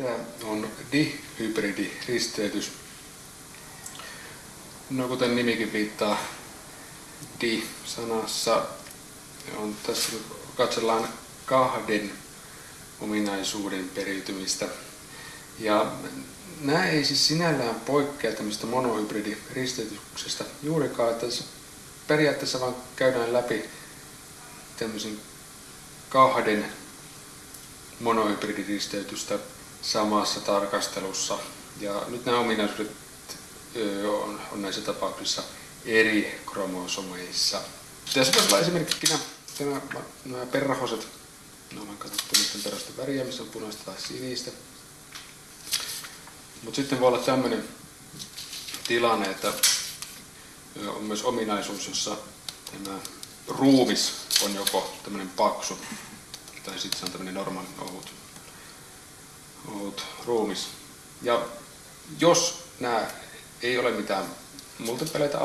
Mitä on dihybridiristeytys? No kuten nimikin viittaa, di-sanassa on tässä katsellaan kahden ominaisuuden periytymistä. Ja nämä ei siis sinällään poikkea tämmöistä monohybridiristeytyksestä juurikaan, että periaatteessa vaan käydään läpi tämmöisen kahden monohybridiristeytystä samassa tarkastelussa. Ja nyt nämä ominaisuudet on, on näissä tapauksissa eri kromosomeissa. Tässä voisi olla esimerkiksi nämä, nämä perhoset. No, on katsottu niiden perhosten väriä, missä on punaista tai sinistä. Mutta sitten voi olla tämmöinen tilanne, että on myös ominaisuus, jossa tämä ruumis on joko tämmöinen paksu tai sitten se on tämmöinen normaali ohut, ohut ruumis. Ja jos nämä ei ole mitään multipeleitä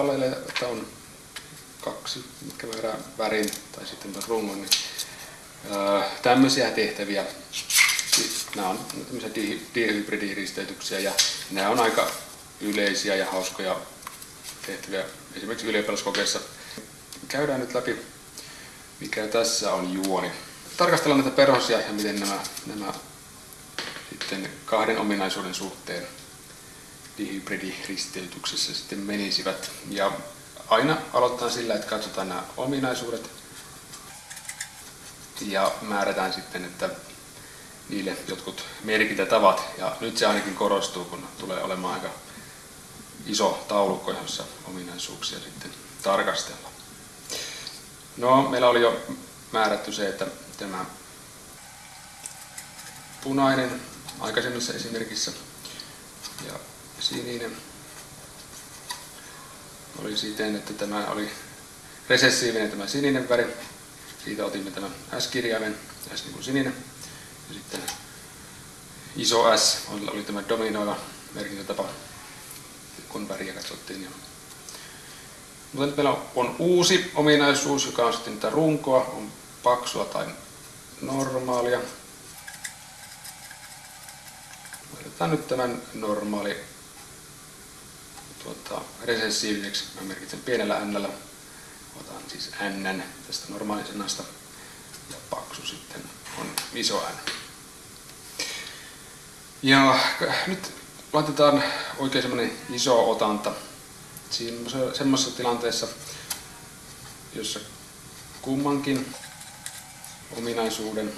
että on kaksi, mitkä määrää värin tai sitten rungon, niin tämmöisiä tehtäviä. Nämä on tämmöisiä dihybridiristeytyksiä ja nämä on aika yleisiä ja hauskoja tehtäviä esimerkiksi ylioppilaskokeissa. Käydään nyt läpi, mikä tässä on juoni. Tarkastellaan näitä perhosia ja miten nämä, nämä sitten kahden ominaisuuden suhteen dihybridiristeytyksessä sitten menisivät. Ja aina aloitetaan sillä, että katsotaan nämä ominaisuudet ja määrätään sitten, että niille jotkut merkintätavat. Ja nyt se ainakin korostuu, kun tulee olemaan aika iso taulukko, jossa ominaisuuksia sitten tarkastellaan. No, meillä oli jo määrätty se, että tämä punainen aikaisemmassa esimerkissä ja sininen oli siten, että tämä oli resessiivinen tämä sininen väri. Siitä otimme tämän S-kirjaimen, S niin kuin sininen. Ja sitten iso S oli tämä dominoiva merkintätapa, kun väriä katsottiin. Jo. Mutta nyt meillä on uusi ominaisuus, joka on sitten tätä runkoa, on paksua tai normaalia. Otetaan nyt tämän normaali tuota, resessiiviseksi. Mä merkitsen pienellä n. Otan siis n tästä normaalisanasta ja paksu sitten on iso n. Ja nyt laitetaan oikein semmonen iso otanta siinä semmoisessa tilanteessa, jossa kummankin ominaisuuden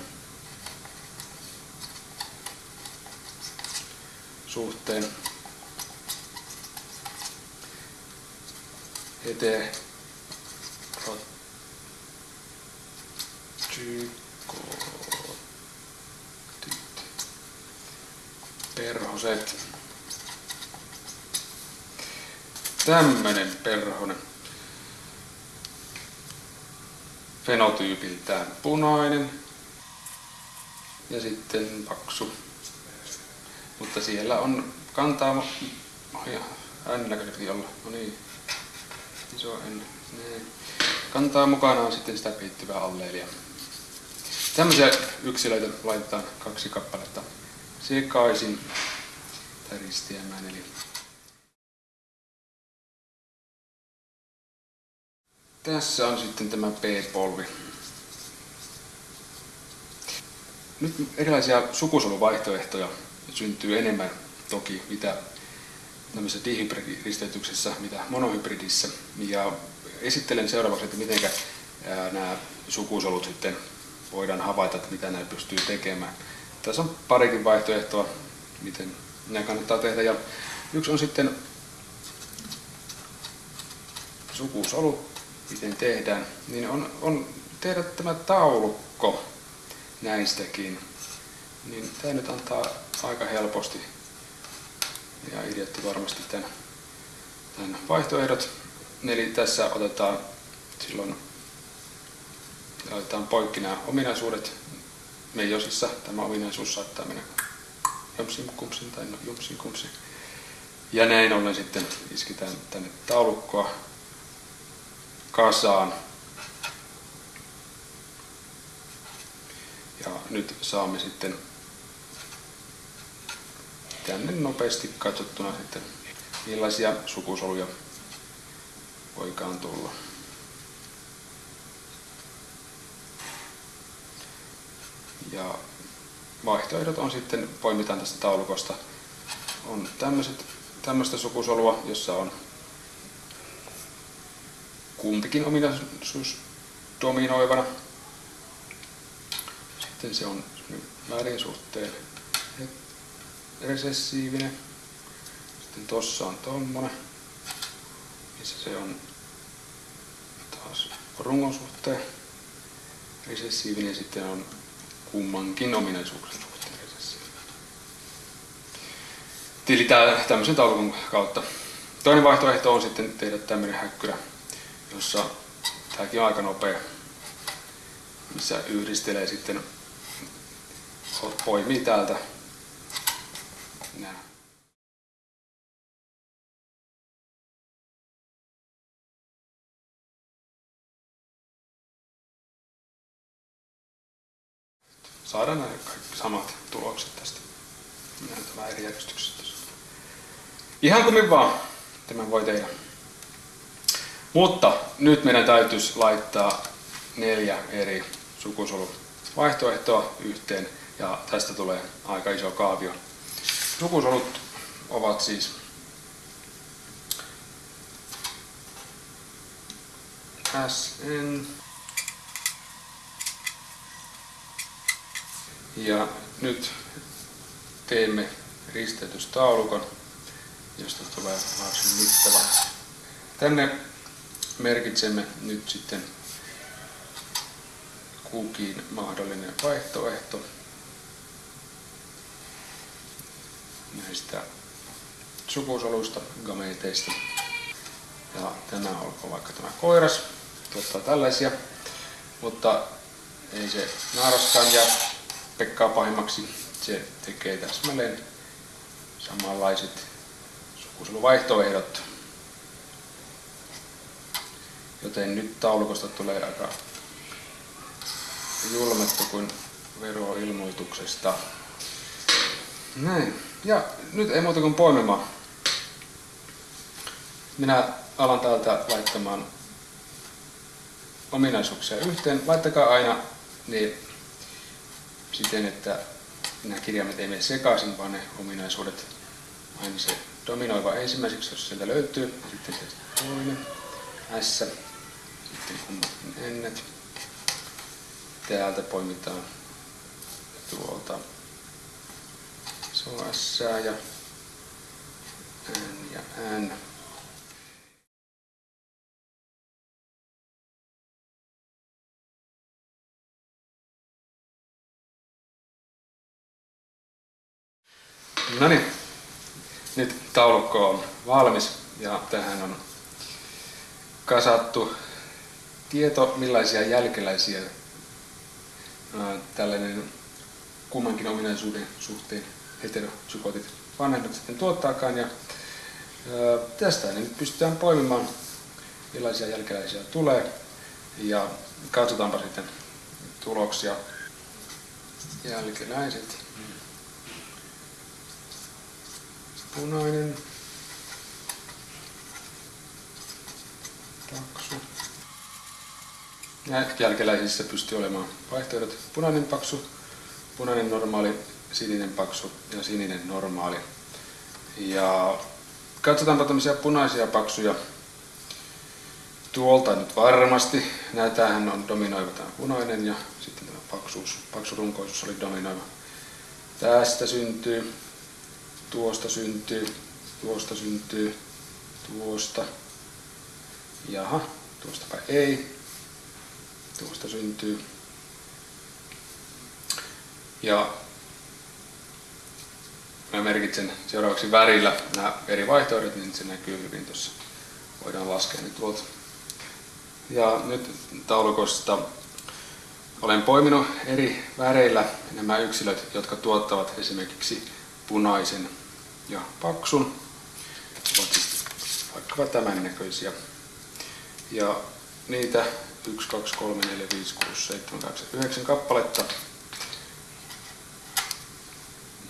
suhteen heterotykotit perhoset. Tämmönen perhonen fenotyypiltään punainen ja sitten paksu. Mutta siellä on kantaa, oh ja n olla, no niin, iso n, näin. Kantaa mukanaan sitten sitä piittyvää alleelia. Tämmöisiä yksilöitä laitetaan kaksi kappaletta sekaisin tai ristiämään, eli Tässä on sitten tämä P-polvi. Nyt erilaisia sukusoluvaihtoehtoja syntyy enemmän toki mitä tämmöisessä dihybridisteytyksessä, mitä monohybridissä. Ja esittelen seuraavaksi, että miten nämä sukusolut sitten voidaan havaita, että mitä näitä pystyy tekemään. Tässä on parikin vaihtoehtoa, miten nämä kannattaa tehdä. Ja yksi on sitten sukusolut miten tehdään, niin on, on tehdä tämä taulukko näistäkin. Niin tämä nyt antaa aika helposti ja ideotti varmasti tämän, tämän vaihtoehdot. Eli tässä otetaan silloin otetaan poikki nämä ominaisuudet. Meijosissa tämä ominaisuus saattaa mennä jomsin kumsin tai no, jumsin kumsin. Ja näin ollen sitten isketään tänne taulukkoa kasaan. Ja nyt saamme sitten tänne nopeasti katsottuna sitten millaisia sukusoluja voikaan tulla. Ja vaihtoehdot on sitten, poimitaan tästä taulukosta, on tämmöiset, tämmöistä sukusolua, jossa on kumpikin ominaisuus dominoivana. Sitten se on värin suhteen resessiivinen. Sitten tossa on tommonen, missä se on taas rungon suhteen resessiivinen sitten on kummankin ominaisuuksien suhteen resessiivinen. Tilitään tämmöisen taulukon kautta. Toinen vaihtoehto on sitten tehdä tämmöinen häkkyrä, jossa tämäkin on aika nopea, missä yhdistelee sitten, poimii täältä nämä. Saadaan nämä kaikki samat tulokset tästä. Mennään tämä eri järjestyksessä. Ihan kuin vaan tämän voi tehdä. Mutta nyt meidän täytyisi laittaa neljä eri sukusoluvaihtoehtoa yhteen ja tästä tulee aika iso kaavio. Sukusolut ovat siis SN ja nyt teemme risteytystaulukon, josta tulee varsin mittava. Tänne merkitsemme nyt sitten kukin mahdollinen vaihtoehto näistä sukusoluista, gameteista. Ja tämä olkoon vaikka tämä koiras, tuottaa tällaisia, mutta ei se naaraskaan ja Pekkaa pahimmaksi. Se tekee täsmälleen samanlaiset sukusoluvaihtoehdot. Joten nyt taulukosta tulee aika julmettu kuin veroilmoituksesta. Näin. Ja nyt ei muuta kuin poimimaan. Minä alan täältä laittamaan ominaisuuksia yhteen. Laittakaa aina niin siten, että nämä kirjaimet ei mene sekaisin, vaan ne ominaisuudet aina se dominoiva ensimmäiseksi, jos sieltä löytyy, sitten se toinen S, sitten kummatkin ennet. Täältä poimitaan tuolta iso S ja N ja N. No niin, nyt taulukko on valmis ja tähän on kasattu tieto, millaisia jälkeläisiä tällainen kummankin ominaisuuden suhteen heterozygotit vanhemmat sitten tuottaakaan. Ja tästä niin pystytään poimimaan, millaisia jälkeläisiä tulee. Ja katsotaanpa sitten tuloksia. Jälkeläiset. punainen, paksu. Jälkeläisissä pystyy olemaan vaihtoehdot punainen paksu, punainen normaali, sininen paksu ja sininen normaali. Ja katsotaanpa tämmöisiä punaisia paksuja tuolta nyt varmasti. Näitähän on dominoiva tämä punainen ja sitten tämä paksuus, paksurunkoisuus oli dominoiva. Tästä syntyy tuosta syntyy, tuosta syntyy, tuosta, jaha, tuostapa ei, tuosta syntyy. Ja mä merkitsen seuraavaksi värillä nämä eri vaihtoehdot, niin se näkyy hyvin tuossa. Voidaan laskea ne tuolta. Ja nyt taulukosta olen poiminut eri väreillä nämä yksilöt, jotka tuottavat esimerkiksi punaisen ja paksun. Ovat siis vaikkapa tämän näköisiä. Ja niitä 1, 2, 3, 4, 5, 6, 7, 8, 9 kappaletta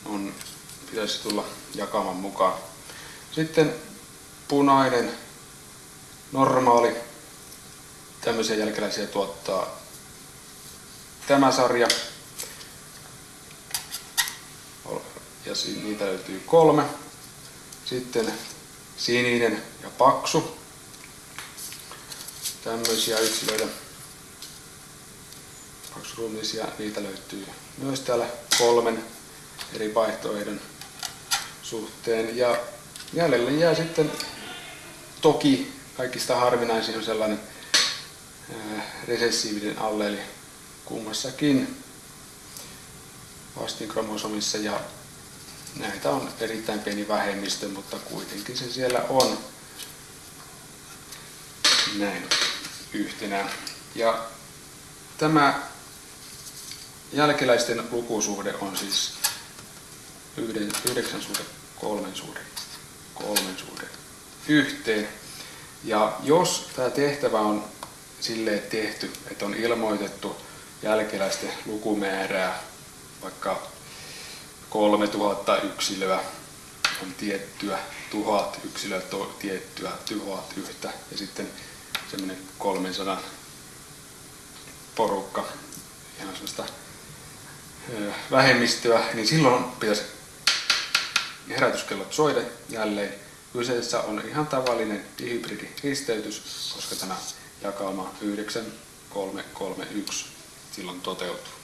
on pitäisi tulla jakaman mukaan. Sitten punainen, normaali, tämmöisiä jälkeläisiä tuottaa tämä sarja. Ja niitä löytyy kolme. Sitten sininen ja paksu. Tämmöisiä yksilöitä. Paksuruumisia, niitä löytyy myös täällä kolmen eri vaihtoehdon suhteen. Ja jäljelle jää sitten toki kaikista harvinaisin on sellainen resessiivinen alleeli kummassakin vastinkromosomissa ja näitä on erittäin pieni vähemmistö, mutta kuitenkin se siellä on näin yhtenä. Ja tämä jälkeläisten lukusuhde on siis yhden, yhdeksän suhde kolmen suhde, kolmen suhde yhteen. Ja jos tämä tehtävä on silleen tehty, että on ilmoitettu jälkeläisten lukumäärää, vaikka 3000 yksilöä on tiettyä, tuhat yksilöä to, tiettyä, tuhat yhtä ja sitten semmoinen 300 porukka, ihan sellaista vähemmistöä, niin silloin pitäisi herätyskellot soida jälleen. Kyseessä on ihan tavallinen dihybridiristeytys, koska tämä jakauma 9331 silloin toteutuu.